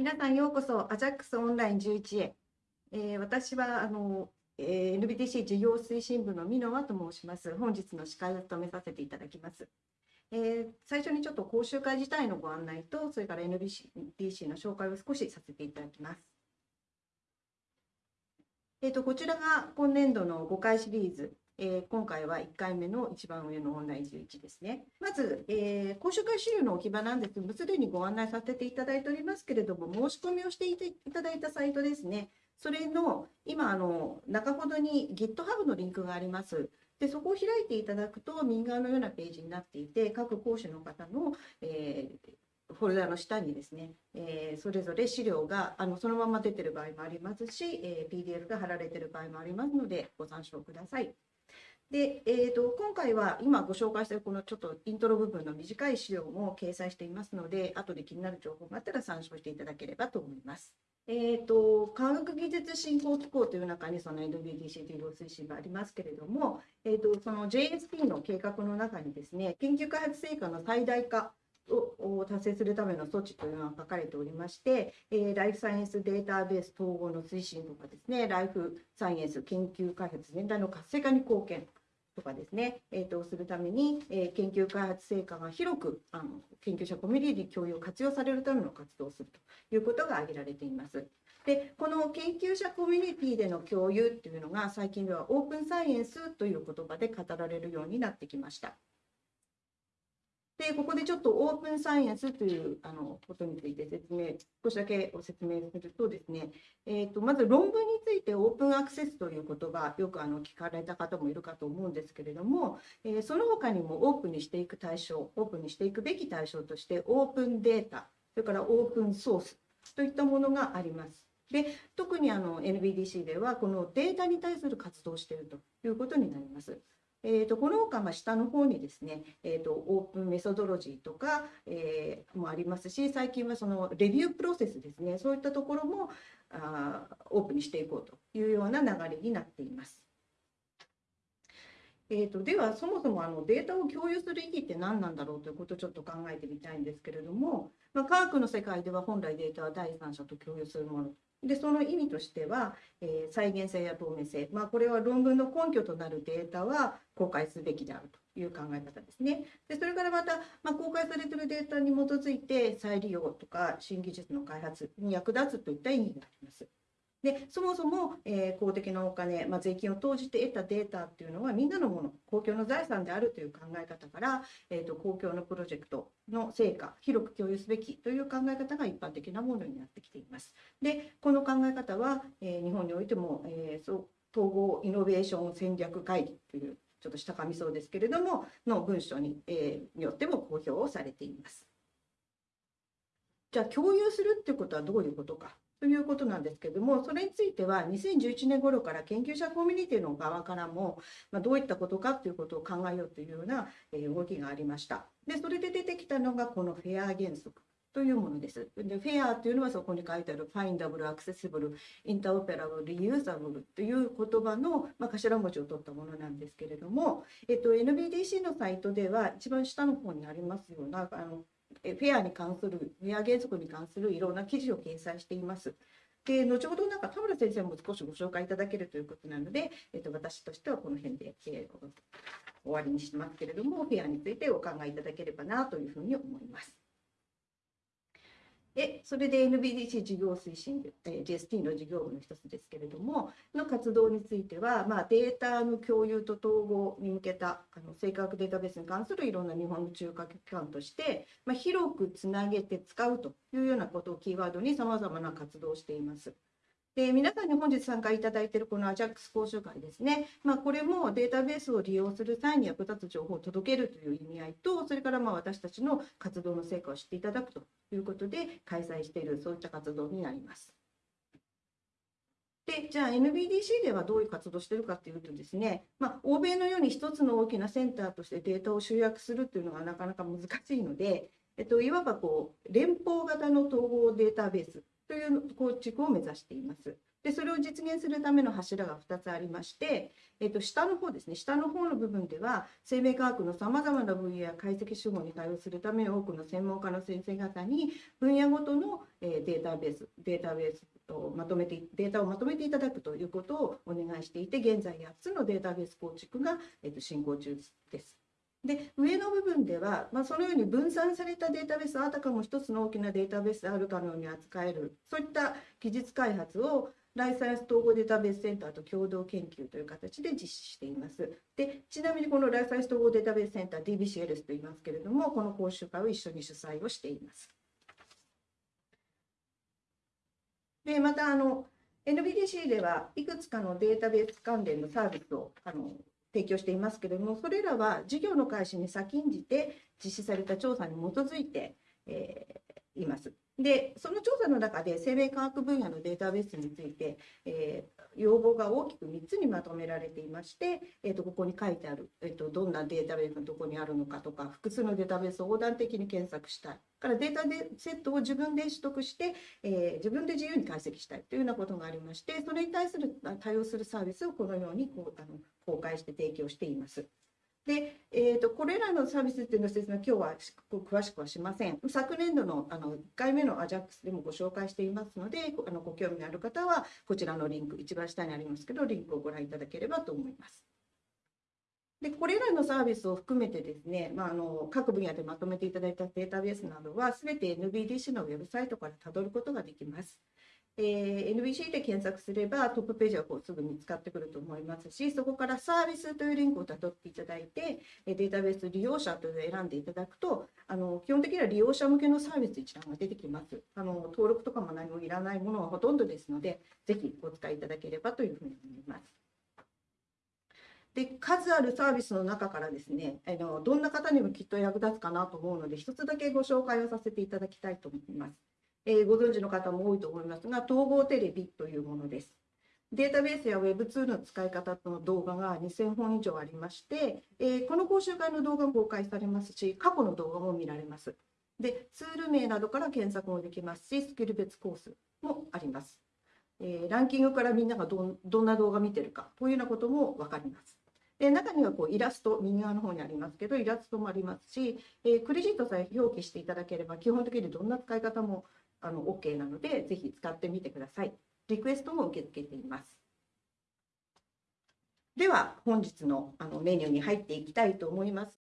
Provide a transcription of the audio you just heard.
皆さんようこそ AJAX オンライン11へ、えー、私はあの、えー、NBTC 事業推進部の箕輪と申します。本日の司会を務めさせていただきます、えー、最初にちょっと講習会自体のご案内とそれから NBTC の紹介を少しさせていただきます。えーと、こちらが今年度の5回シリーズ。えー、今回は1回目の一番上のオンライン11ですね。まず、えー、講習会資料の置き場なんですが、すでにご案内させていただいておりますけれども、申し込みをしていただいたサイトですね。それの今あの、中ほどに GitHub のリンクがあります。でそこを開いていただくと、右側のようなページになっていて、各講師の方の、えー、フォルダの下にですね、えー、それぞれ資料があのそのまま出てる場合もありますし、えー、PDF が貼られてる場合もありますので、ご参照ください。で、えーと、今回は今ご紹介したこのちょっとイントロ部分の短い資料も掲載していますので、後で気になる情報があったら参照していただければと思います。えーと、科学技術振興機構という中にその NBDC という推進がありますけれども、えーと、その JSP の計画の中にですね、研究開発成果の最大化を達成するための措置というのが書かれておりまして、えー、ライフサイエンスデータベース統合の推進とかですね、ライフサイエンス研究開発全体の活性化に貢献とかですね、えーと、するために、えー、研究開発成果が広くあの研究者コミュニティ共有を活用されるための活動をするということが挙げられています。でこの研究者コミュニティでの共有っていうのが最近ではオープンサイエンスという言葉で語られるようになってきました。で、ここでちょっとオープンサイエンスというあのことについて説明、少しだけご説明するとですね、えーと、まず論文についてオープンアクセスという言葉、よくあの聞かれた方もいるかと思うんですけれども、えー、その他にもオープンにしていく対象、オープンにしていくべき対象として、オープンデータ、それからオープンソースといったものがあります。で特にあの NBDC ではこのデータに対する活動をしているということになります。えーと、この他ま下の方にですね、えーと、オープンメソドロジーとか、えー、もありますし最近はそのレビュープロセスですねそういったところもあオープンにしていこうというような流れになっています。えーと、ではそもそもあのデータを共有する意義って何なんだろうということをちょっと考えてみたいんですけれども、まあ、科学の世界では本来データは第三者と共有するものでその意味としては、えー、再現性や透明性、まあ、これは論文の根拠となるデータは公開すべきであるという考え方ですね。でそれからまた、まあ、公開されているデータに基づいて再利用とか新技術の開発に役立つといった意味があります。でそもそも、えー、公的なお金、まあ、税金を投じて得たデータっていうのはみんなのもの公共の財産であるという考え方から、えーと、公共のプロジェクトの成果広く共有すべきという考え方が一般的なものになってきています。でこの考え方は、えー、日本においても、えー、そう統合イノベーション戦略会議というちょっとした紙そうですけれどもの文書に,、えー、によっても公表をされています。じゃあ共有するっていうことはどういうことかということなんですけれども、それについては2011年頃から研究者コミュニティの側からも、まあ、どういったことかということを考えようというような動きがありました。で、それで出てきたのがこのフェア原則。というものです。で、フェアというのはそこに書いてある Findable, Accessible, Interoperable, Reusable という言葉の、まあ、頭文字を取ったものなんですけれども、えっと、NBDC のサイトでは一番下の方にありますようなあのフェアに関する、フェア原則に関するいろんな記事を掲載しています。で後ほどなんか田村先生も少しご紹介いただけるということなので、えっと、私としてはこの辺で、えー、終わりにしますけれども、フェアについてお考えいただければなというふうに思います。でそれで NBDC 事業推進、えー、GST の事業部の一つですけれども、の活動については、まあ、データの共有と統合に向けたあの正確データベースに関するいろんな日本の中核機関として、まあ、広くつなげて使うというようなことをキーワードにさまざまな活動をしています。で皆さんに本日参加いただいているこの AJAX 講習会ですね、まあ、これもデータベースを利用する際に役立つ情報を届けるという意味合いと、それからまあ私たちの活動の成果を知っていただくということで開催している、そういった活動になります。でじゃあ NBDC ではどういう活動をしているかというとですね、まあ、欧米のように一つの大きなセンターとしてデータを集約するというのがなかなか難しいので、えっと、いわばこう連邦型の統合データベースという構築を目指しています。で、それを実現するための柱が2つありまして、えっと、下の方ですね、下の方の部分では、生命科学のさまざまな分野や解析手法に対応するため、多くの専門家の先生方に、分野ごとのデータベース、データベースをまとめて、データをまとめていただくということをお願いしていて、現在8つのデータベース構築が、えっと、進行中です。で上の部分では、まあ、そのように分散されたデータベースあたかも一つの大きなデータベースであるかのように扱えるそういった技術開発をライサイエンス統合データベースセンターと共同研究という形で実施しています。でちなみにこのライサイエンス統合データベースセンター DBCLS と言いますけれどもこの講習会を一緒に主催をしています。でまたあの NBDC ではいくつかのデータベース関連のサービスをあの提供していますけれども、それらは事業の開始に先んじて実施された調査に基づいて、えーいます。で、その調査の中で生命科学分野のデータベースについて、えー要望が大きく3つにまとめられていまして、えー、とここに書いてある、えー、とどんなデータベースがどこにあるのかとか、複数のデータベースを横断的に検索したい。からデータセットを自分で取得して、えー自分で自由に解析したいというようなことがありまして、それに対する対応するサービスをこのようにこうあの公開して提供しています。で、えー、とこれらのサービスっていうの説明、今日は詳しくはしません。昨年度のあの1回目の AJAX でもご紹介していますので、あのご興味のある方は、こちらのリンク、一番下にありますけど、リンクをご覧いただければと思います。でこれらのサービスを含めてですね、まあ、あの各分野でまとめていただいたデータベースなどは、すべて NBDC のウェブサイトからたどることができます。えー NBC で検索すればトップページはこうすぐ見つかってくると思いますし、そこからサービスというリンクをたどっていただいて、えデータベース利用者というのを選んでいただくと、あの基本的には利用者向けのサービス一覧が出てきます。あの登録とかも何もいらないものはほとんどですので、ぜひお使いいただければというふうに思います。で数あるサービスの中からですねあのどんな方にもきっと役立つかなと思うので一つだけご紹介をさせていただきたいと思います。えご存知の方も多いと思いますが統合テレビというものです。データベースや Web ツールの使い方の動画が2000本以上ありまして、えこの講習会の動画も公開されますし過去の動画も見られます。でツール名などから検索もできますしスキル別コースもあります。えランキングからみんながどどんな動画見てるかというようなことも分かります。で中にはこうイラスト、右側の方にありますけど、イラストもありますし、えークレジットさえ表記していただければ、基本的にどんな使い方もあの OK なので、ぜひ使ってみてください。リクエストも受け付けています。では、本日のあのメニューに入っていきたいと思います